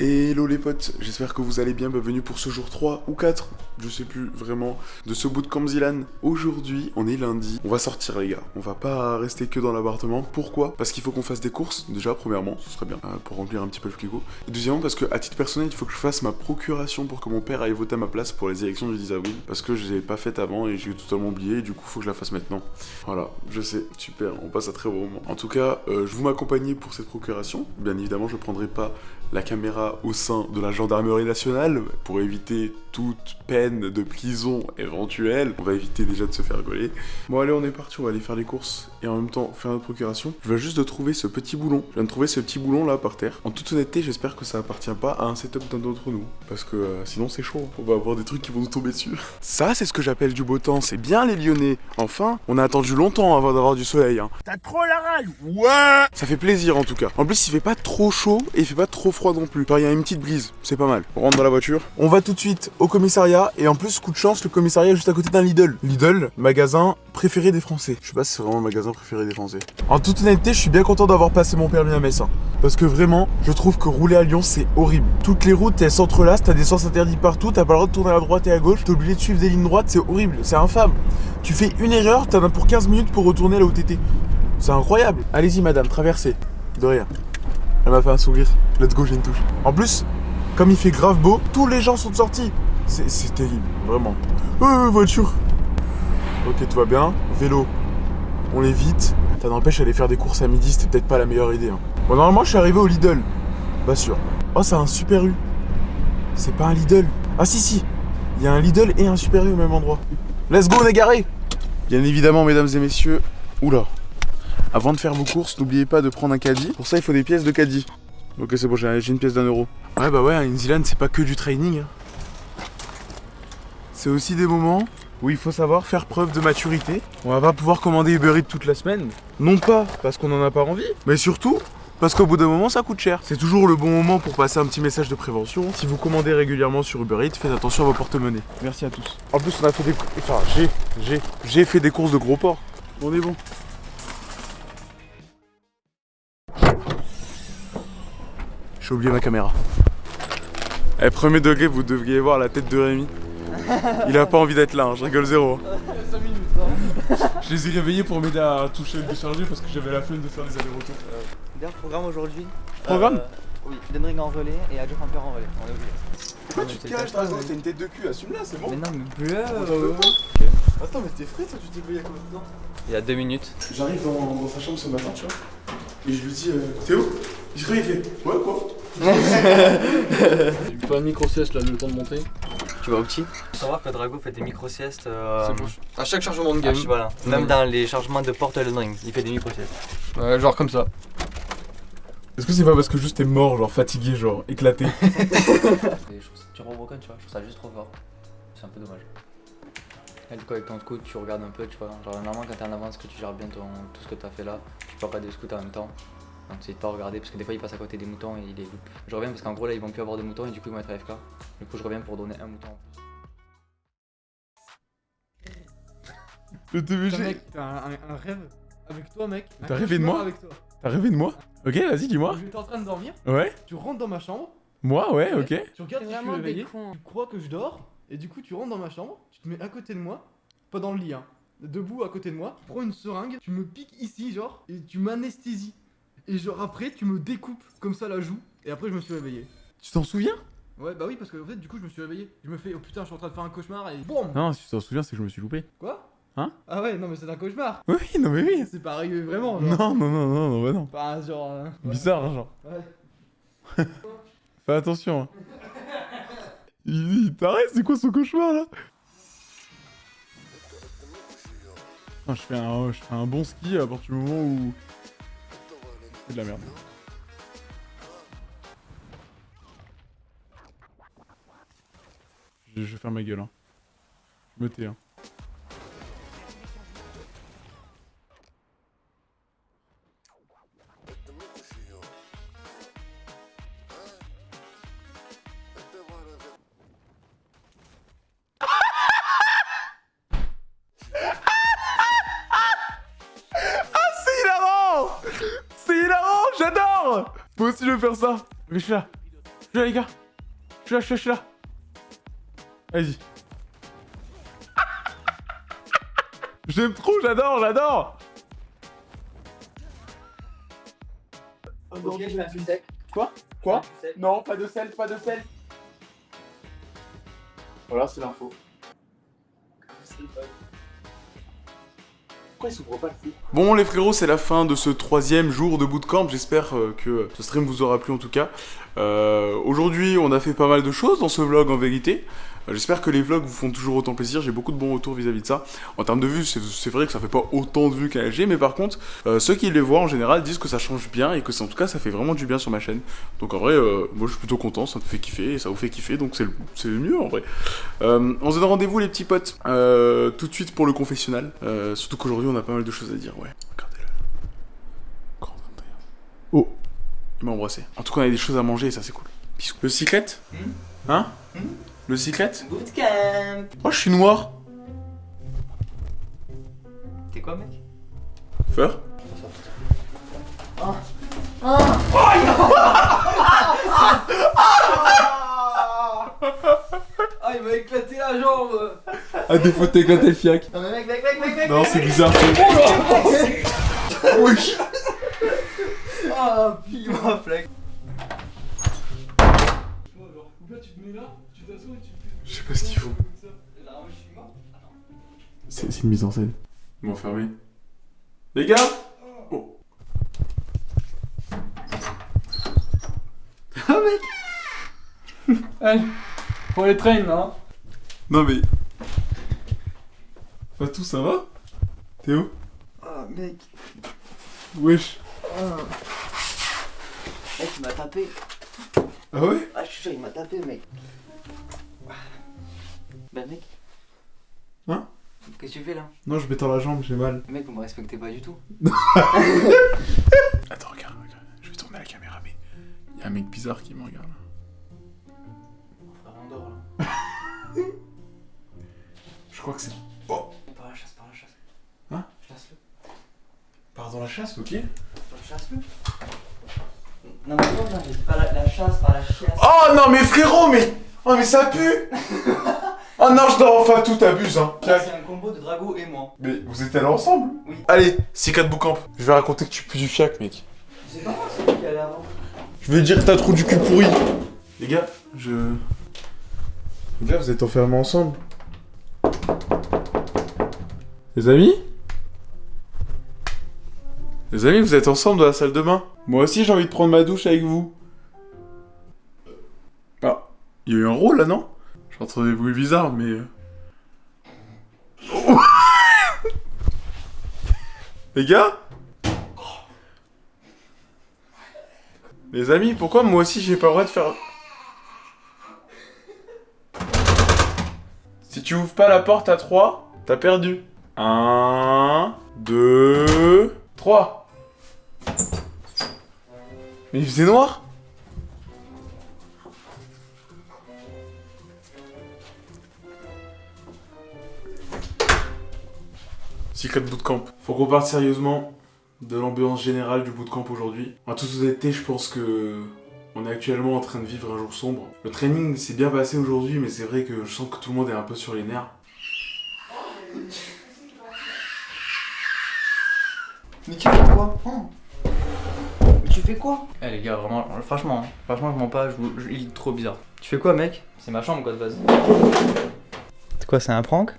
Hello les potes, j'espère que vous allez bien, bienvenue pour ce jour 3 ou 4, je sais plus vraiment, de ce bout de Camzilan. Aujourd'hui, on est lundi, on va sortir les gars, on va pas rester que dans l'appartement. Pourquoi? Parce qu'il faut qu'on fasse des courses, déjà premièrement, ce serait bien, euh, pour remplir un petit peu le frigo. Et deuxièmement, parce que à titre personnel, il faut que je fasse ma procuration pour que mon père aille voter à ma place pour les élections du 10 avril. Parce que je l'ai pas faite avant et j'ai totalement oublié, du coup, faut que je la fasse maintenant. Voilà, je sais, super, on passe à très bon moment. En tout cas, euh, je vous m'accompagner pour cette procuration. Bien évidemment, je prendrai pas la caméra au sein de la gendarmerie nationale pour éviter toute peine de prison éventuelle. On va éviter déjà de se faire rigoler. Bon allez on est parti, on va aller faire les courses et en même temps faire notre procuration. Je viens juste de trouver ce petit boulon. Je viens de trouver ce petit boulon là par terre. En toute honnêteté j'espère que ça appartient pas à un setup d'un d'entre nous. Parce que euh, sinon c'est chaud. On va avoir des trucs qui vont nous tomber dessus. Ça c'est ce que j'appelle du beau temps. C'est bien les Lyonnais. Enfin, on a attendu longtemps avant d'avoir du soleil. Hein. T'as trop la rage Ouais Ça fait plaisir en tout cas. En plus il fait pas trop chaud et il fait pas trop froid non plus. il y a une petite brise, c'est pas mal. On rentre dans la voiture. On va tout de suite au commissariat et en plus, coup de chance, le commissariat est juste à côté d'un Lidl. Lidl, magasin préféré des Français. Je sais pas si c'est vraiment le magasin En toute honnêteté, je suis bien content d'avoir passé mon permis à Metz. Hein. parce que vraiment, je trouve que rouler à Lyon, c'est horrible. Toutes les routes, elles s'entrelacent, t'as des sens interdits partout, t'as pas le droit de tourner à droite et à gauche, t'es obligé de suivre des lignes droites, c'est horrible, c'est infâme. Tu fais une erreur, t'en as pour 15 minutes pour retourner là où t'étais. C'est incroyable. Allez-y, madame, traversez. De rien. Elle m'a fait un sourire. Let's go, j'ai une touche. En plus, comme il fait grave beau, tous les gens sont sortis. C'est terrible, vraiment. Euh, voiture. Ok, tout va bien. Vélo, on l'évite. Ça n'empêche aller faire des courses à midi, c'était peut-être pas la meilleure idée. Hein. Bon, normalement, je suis arrivé au Lidl. Pas sûr. Oh, c'est un Super U. C'est pas un Lidl. Ah, si, si. Il y a un Lidl et un Super U au même endroit. Let's go, on est garé. Bien évidemment, mesdames et messieurs. Oula, avant de faire vos courses, n'oubliez pas de prendre un caddie. Pour ça, il faut des pièces de caddie. Ok, c'est bon, j'ai une pièce d'un euro. Ouais, bah ouais, à New Zealand, c'est pas que du training. Hein. C'est aussi des moments où il faut savoir faire preuve de maturité. On va pas pouvoir commander Uber Eats toute la semaine. Non pas parce qu'on en a pas envie, mais surtout parce qu'au bout d'un moment, ça coûte cher. C'est toujours le bon moment pour passer un petit message de prévention. Si vous commandez régulièrement sur Uber Eats, faites attention à vos porte-monnaies. Merci à tous. En plus, on a fait des... Enfin, j'ai... J'ai... J'ai fait des courses de gros porc. On est bon. J'ai oublié ma caméra. Eh, premier degré, vous devriez voir la tête de Rémi. Il a pas envie d'être là, hein, je rigole zéro. je les ai réveillés pour m'aider à toucher le déchargé parce que j'avais la flemme de faire des allers-retours. Bien, programme aujourd'hui. Programme euh, Oui, Denring en relais et Adjo Hamper en relais. On est obligé. Pourquoi tu te caches, T'as une tête de cul, assume-la, c'est bon. Mais non, mais bleu. Attends, mais t'es frais, toi, tu t'es payé à combien de temps Il y a deux minutes. J'arrive dans, sa chambre ce matin, tu vois. Et je lui dis, euh, Théo Il se réveille, il fait, ouais, quoi J'ai pas une micro-sieste là, le temps de monter. Tu vas au petit Faut savoir que Drago fait des micro-siestes. Euh, à chaque chargement de game. voilà. Même dans les chargements de porte Elden Ring, il fait des micro-siestes. Ouais, genre comme ça. Est-ce que c'est pas parce que juste t'es mort, genre fatigué, genre éclaté Tu revois tu vois, je trouve ça juste trop fort. C'est un peu dommage. Et du coup, avec ton scout, tu regardes un peu, tu vois. Genre, normalement, quand t'es en avance, que tu gères bien ton, tout ce que t'as fait là, tu peux regarder des scouts en même temps. Donc c'est de pas regarder parce que des fois ils passent à côté des moutons et ils les loupent. Je reviens parce qu'en gros là ils vont plus avoir de moutons et du coup ils vont être AFK. Du coup je reviens pour donner un mouton en plus. Le TVG Mec, t'as un, rêve avec toi mec. T'as rêvé de moi T'as rêvé de moi Ok vas-y dis-moi. J'étais en train de dormir. Ouais. Tu rentres dans ma chambre. Moi ouais ok. Tu regardes si je suis réveillé. Tu crois que je dors et du coup tu rentres dans ma chambre. Tu te mets à côté de moi. Pas dans le lit hein. Debout à côté de moi. Tu prends une seringue. Tu me piques ici genre. Et tu m'anesthésies. Et genre après, tu me découpes comme ça la joue. Et après, je me suis réveillé. Tu t'en souviens? Ouais, bah oui, parce que en fait, du coup, je me suis réveillé. Je me fais, oh putain, je suis en train de faire un cauchemar et BOUM Non, si tu t'en souviens, c'est que je me suis loupé. Quoi? Hein? Ah ouais, non, mais c'est un cauchemar. Oui, non, mais oui. C'est pas arrivé vraiment. Genre. Non, non, non, non, non, bah non. Pas genre. Euh, Bizarre, genre. Ouais. Fais attention. Hein. il, t'arrête, c'est quoi son cauchemar là? Je fais, un, je fais un bon ski à partir du moment où c'est de la merde. Je, vais faire ma gueule. Hein. Je me tais. Hein. Moi aussi je veux faire ça. Réfléchis là. Je suis là, les gars. Je suis là, je suis là, je suis là. Vas-y. J'aime trop, j'adore, j'adore. Ok, je mets un plus sec. Quoi? Quoi? Non, pas de sel, pas de sel. Voilà, c'est l'info. Pourquoi s'ouvre pas le fou Bon les frérots, c'est la fin de ce troisième jour de bootcamp. J'espère euh, que ce stream vous aura plu en tout cas. Euh, Aujourd'hui, on a fait pas mal de choses dans ce vlog en vérité. J'espère que les vlogs vous font toujours autant plaisir. J'ai beaucoup de bons retours vis-à-vis de ça. En termes de vues, c'est vrai que ça fait pas autant de vues qu'un LG, mais par contre, euh, ceux qui les voient en général disent que ça change bien et que en tout cas ça fait vraiment du bien sur ma chaîne. Donc en vrai, euh, moi je suis plutôt content, ça me fait kiffer et ça vous fait kiffer, donc c'est le, mieux en vrai. Euh, on se donne rendez-vous les petits potes tout de suite pour le confessionnal. Surtout qu'aujourd'hui on a pas mal de choses à dire, ouais. Regardez-le. Grand 21. Oh, il m'a embrassé. En tout cas on a des choses à manger et ça c'est cool. Bisous. Le cyclette? Hein? Le cyclette Bootcamp Oh je suis noir. T'es quoi, mec? Feur Ah, il m'a éclaté la jambe. À défaut de t'éclater le fiac. Non, mais mec, mec, mec, mec, mec Non c'est bizarre. Wesh. Oh, pile ma flex Je sais pas ce qu'il faut. Là, C'est une mise en scène. Ils m'ont fermé. Les gars Oh. Allez, pour les trains, hein. Non mais... Fatou, ça va? T'es où? Oh, mec Wesh. Mec, il m'a tapé Ah ouais? Ah, je suis sûr, il m'a tapé, mec Ben, mec Hein? Qu'est-ce que tu fais là? Non, je m'étends la jambe, j'ai mal. Mec, vous me respectez pas du tout. Attends, regarde, regarde. Je vais tourner la caméra, mais... Il y a un mec bizarre qui me regarde. Frère, on dort là. Je crois que c'est... Par la chasse, par la chasse. Hein? Chasse-le. Pars dans la chasse, ok Chasse-le. Non, mais non, non, pas la, la chasse, par la chiasse. Oh non mais frérot, mais... Oh mais ça pue Oh non, je dors enfin tout, t'abuses, hein. Là, c'est un combo de Drago et moi. Mais vous êtes allés ensemble? Oui. Allez, c'est 4 bootcamp. Je vais raconter que tu pues du fiac, mec. C'est pas moi, c'est lui qui allait avant. Je vais dire que t'as trop du cul pourri. Les gars, je... Les gars, vous êtes enfermés ensemble. Les amis? Les amis, vous êtes ensemble dans la salle de bain Moi aussi, j'ai envie de prendre ma douche avec vous. Ah, il y a eu un rôle là, non? J'entends des bruits bizarres, mais... Oh. Les gars? Les amis, pourquoi moi aussi j'ai pas le droit de faire... Si tu ouvres pas la porte à 3, t'as perdu. 1, 2, 3. Mais il faisait noir? Secret Bootcamp. Faut qu'on parte sérieusement de l'ambiance générale du bootcamp aujourd'hui. En toute honnêteté, je pense que on est actuellement en train de vivre un jour sombre. Le training s'est bien passé aujourd'hui, mais c'est vrai que je sens que tout le monde est un peu sur les nerfs. Mais tu fais quoi? Mais tu fais quoi? Eh les gars, vraiment, franchement, franchement, je mens pas, je, vous- je- il est trop bizarre. Tu fais quoi, mec? C'est ma chambre, quoi, de base. C'est quoi, c'est un prank?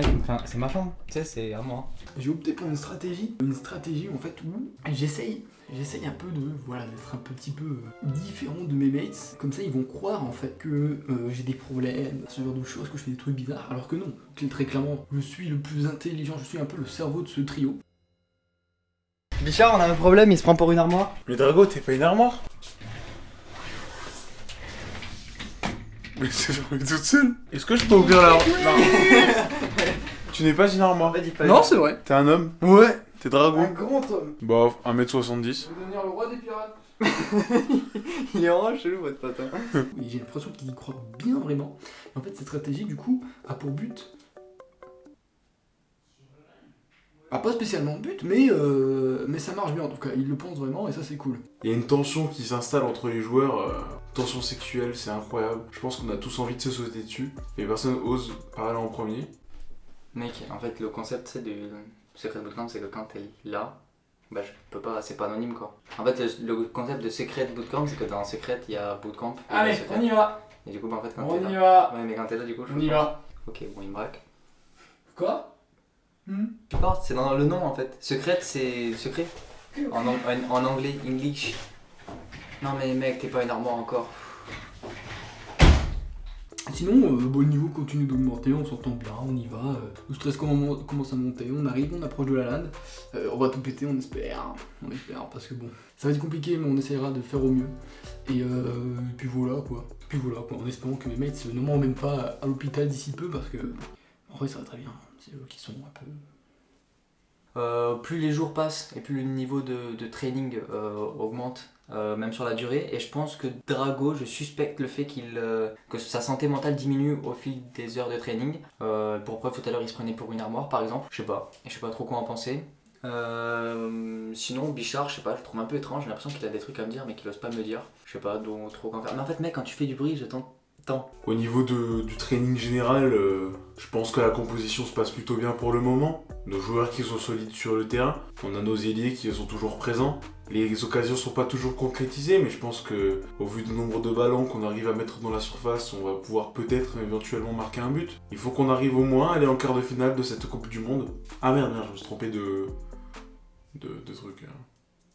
Enfin, c'est ma chambre, tu sais, c'est à moi. J'ai opté pour une stratégie, une stratégie en fait où j'essaye, j'essaye un peu de, voilà, d'être un petit peu euh, différent de mes mates. Comme ça, ils vont croire en fait que euh, j'ai des problèmes, ce genre de choses, que je fais des trucs bizarres, alors que non. Très- Très clairement, je suis le plus intelligent, je suis un peu le cerveau de ce trio. Bichard, on a un problème, il se prend pour une armoire. Mais Drago, t'es pas une armoire? Mais c'est fermé toute seule Est-ce que je peux ouvrir la... Non. tu n'es pas une armoire. Non, c'est vrai. T'es un homme Ouais. T'es Drago grand homme. Bah, 1m70. Je vais devenir le roi des pirates. Il est vraiment chelou, votre pote. hein. J'ai l'impression qu'il y croit bien vraiment. En fait, cette stratégie, du coup, a pour but. Ah, pas spécialement de but, mais, euh, mais ça marche bien en tout cas. Il le pense vraiment et ça c'est cool. Il y a une tension qui s'installe entre les joueurs, euh, tension sexuelle, c'est incroyable. Je pense qu'on a tous envie de se sauter dessus, et personne ose parler en premier. Mec, en fait, le concept c'est du secret bootcamp, c'est que quand t'es là, bah je peux pas, c'est pas anonyme quoi. En fait, le, le concept de secret bootcamp, c'est que dans secret il y a bootcamp. et Allez, on y va Et du coup, bah, en fait, quand On t'es y là. va Ouais, mais quand t'es là, du coup, je On y pas. va Ok, bon, il me braque. Quoi? Hmm? Tu parles, c'est dans le nom en fait. Secret, c'est secret? En, ang- en, en anglais, English. Non mais mec, t'es pas une armoire encore. Sinon, euh, bon, le niveau continue d'augmenter, on s'entend bien, on y va. euh, le stress commence à monter, on arrive, on approche de la LAN. Euh, on va tout péter, on espère. On espère, parce que bon, ça va être compliqué, mais on essaiera de faire au mieux. Et, euh, et puis voilà quoi. Puis voilà quoi, en espérant que mes mates ne m'emmènent pas à l'hôpital d'ici peu, parce que en vrai ça va très bien. C'est eux qui sont un peu. Euh, plus les jours passent et plus le niveau de, de training euh, augmente, euh, même sur la durée. Et je pense que Drago, je suspecte le fait qu'il euh, que sa santé mentale diminue au fil des heures de training. Euh, pour preuve, tout à l'heure, il se prenait pour une armoire, par exemple. Je sais pas. Et je sais pas trop quoi en penser. Sinon, Bichard, je sais pas, je trouve un peu étrange. J'ai l'impression qu'il a des trucs à me dire, mais qu'il ose pas me dire. Je sais pas donc, trop quoi en faire. Mais en fait, mec, quand tu fais du bruit, je t'entends. Au niveau de- du training général, euh, je pense que la composition se passe plutôt bien pour le moment. Nos joueurs qui sont solides sur le terrain, on a nos ailiers qui sont toujours présents. Les occasions sont pas toujours concrétisées, mais je pense que au vu du nombre de ballons qu'on arrive à mettre dans la surface, on va pouvoir peut-être éventuellement marquer un but. Il faut qu'on arrive au moins à aller en quart de finale de cette Coupe du Monde. Ah merde, je me suis trompé de de, de trucs. hein.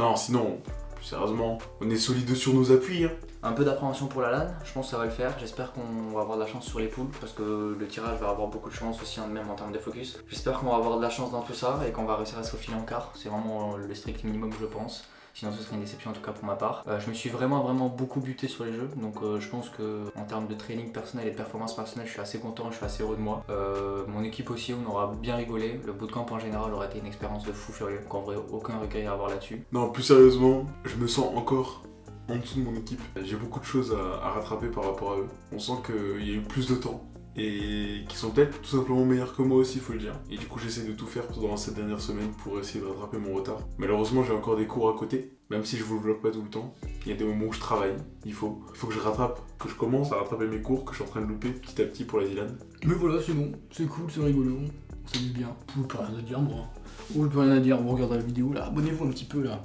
Non, sinon, plus sérieusement, on est solide sur nos appuis. Hein. Un peu d'appréhension pour la LAN, je pense que ça va le faire. J'espère qu'on va avoir de la chance sur les poules parce que le tirage va avoir beaucoup de chance aussi, hein, même en termes de focus. J'espère qu'on va avoir de la chance dans tout ça et qu'on va réussir à se faufiler en quart. C'est vraiment le strict minimum, je pense. Sinon, ce serait une déception en tout cas pour ma part. Euh, je me suis vraiment, vraiment beaucoup buté sur les jeux. Donc, euh, je pense que en termes de training personnel et de performance personnelle, je suis assez content, je suis assez heureux de moi. Euh, mon équipe aussi, on aura bien rigolé. Le bootcamp en général aurait été une expérience de fou furieux. Donc, en vrai, aucun regret à avoir là-dessus. Non, plus sérieusement, je me sens encore en dessous de mon équipe. J'ai beaucoup de choses à, à rattraper par rapport à eux. On sent qu'il y a eu plus de temps et qu'ils sont peut-être tout simplement meilleurs que moi aussi, faut le dire. Et du coup, j'essaie de tout faire pendant cette dernière semaine pour essayer de rattraper mon retard. Malheureusement, j'ai encore des cours à côté, même si je vous le vlog pas tout le temps. Il y a des moments où je travaille, il faut. Il faut que je rattrape, que je commence à rattraper mes cours que je suis en train de louper petit à petit pour la Dylan. Mais voilà, c'est bon, c'est cool, c'est rigolo, on s'amuse bien. Vous plus rien à dire, moi. Vous plus rien à dire, vous regardez la vidéo là, abonnez-vous un petit peu là.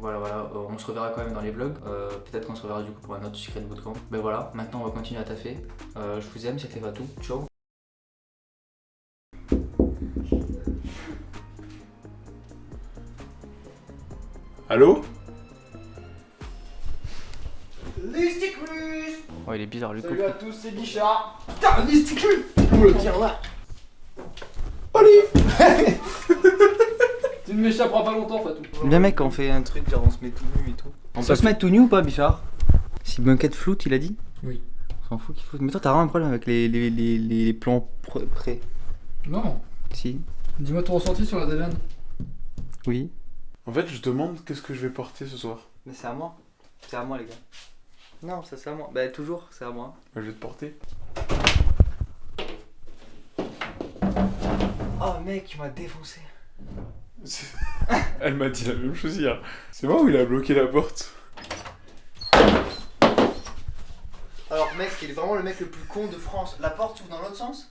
Voilà, voilà, euh, on se reverra quand même dans les vlogs. Euh, Peut-être qu'on se reverra du coup pour un autre secret bootcamp. Ben voilà, maintenant on va continuer à taffer. Euh, je vous aime, c'était pas tout. Ciao. Allô? Listiclus Oh, il est bizarre, lui. Salut à tous, c'est Bichard Putain, Listiclus Oula, tiens là Tu ne m'échapperas pas longtemps, Fatou. Bien, mec, on fait un truc genre on se met tout nu et tout. On peut se mettre tout nu ou pas, Bichard? Si Bunket floute, il a dit? Oui. On s'en fout qu'il floute. Mais toi, t'as vraiment un problème avec les, les, les, les plans pr- près. Non, Si dis-moi ton ressenti sur la Dylan. Oui. En fait, je demande qu'est-ce que je vais porter ce soir. Mais c'est à moi. C'est à moi, les gars. Non, ça c'est à moi. Bah, toujours, c'est à moi. Bah, je vais te porter. Oh, mec, tu m'as défoncé. Elle m'a dit la même chose hier. C'est moi où il a bloqué la porte Alors, mec, il est vraiment le mec le plus con de France. La porte s'ouvre dans l'autre sens?